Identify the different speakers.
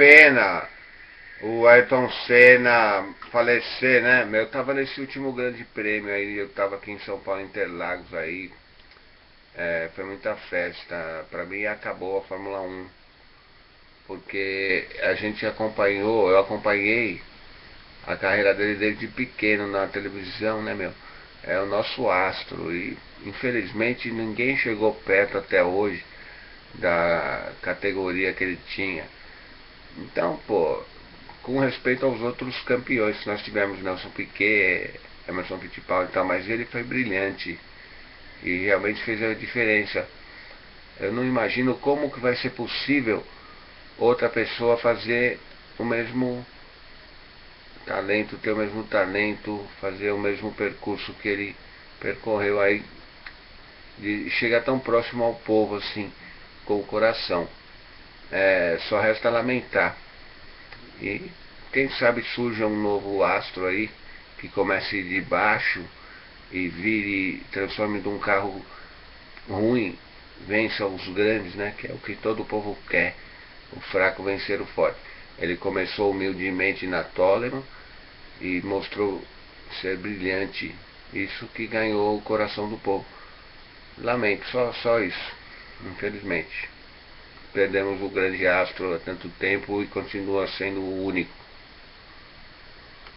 Speaker 1: pena o Ayrton Senna falecer, né? Eu tava nesse último grande prêmio aí, eu tava aqui em São Paulo, Interlagos aí. É, foi muita festa. Pra mim acabou a Fórmula 1. Porque a gente acompanhou, eu acompanhei a carreira dele desde pequeno na televisão, né, meu? É o nosso astro e infelizmente ninguém chegou perto até hoje da categoria que ele tinha. Então, pô, com respeito aos outros campeões nós tivemos, Nelson Piquet, Emerson Fittipaldi e tal, mas ele foi brilhante e realmente fez a diferença. Eu não imagino como que vai ser possível outra pessoa fazer o mesmo talento, ter o mesmo talento, fazer o mesmo percurso que ele percorreu aí, de chegar tão próximo ao povo assim, com o coração. É, só resta lamentar. E quem sabe surja um novo astro aí que comece de baixo e vire, transforme de um carro ruim, vença os grandes, né? Que é o que todo povo quer. O fraco vencer o forte. Ele começou humildemente na Toleman e mostrou ser brilhante. Isso que ganhou o coração do povo. Lamento, só, só isso, infelizmente. Perdemos o grande astro há tanto tempo e continua sendo o único.